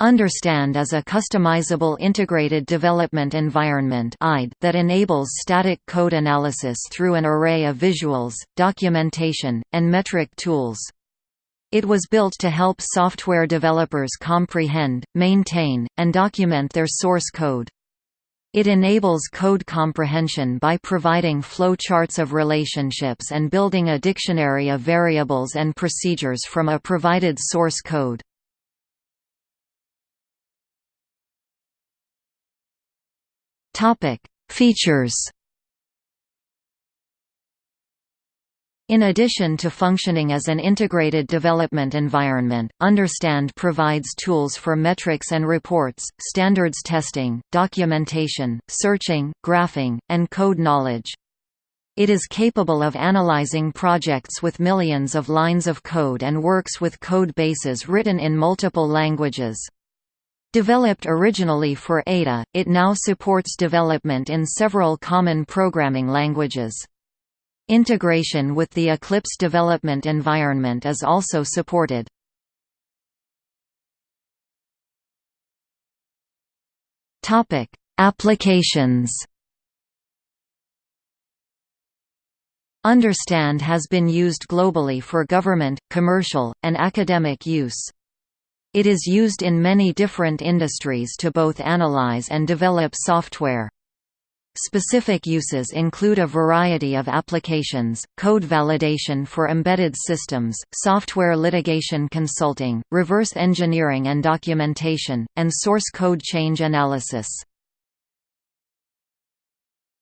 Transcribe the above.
Understand is a customizable integrated development environment IDE that enables static code analysis through an array of visuals, documentation, and metric tools. It was built to help software developers comprehend, maintain, and document their source code. It enables code comprehension by providing flowcharts of relationships and building a dictionary of variables and procedures from a provided source code. Topic: Features. In addition to functioning as an integrated development environment, Understand provides tools for metrics and reports, standards testing, documentation, searching, graphing, and code knowledge. It is capable of analyzing projects with millions of lines of code and works with code bases written in multiple languages. Developed originally for Ada, it now supports development in several common programming languages. Integration with the Eclipse development environment is also supported. Topic: Applications Understand has been used globally for government, commercial, and academic use. It is used in many different industries to both analyze and develop software. Specific uses include a variety of applications, code validation for embedded systems, software litigation consulting, reverse engineering and documentation, and source code change analysis.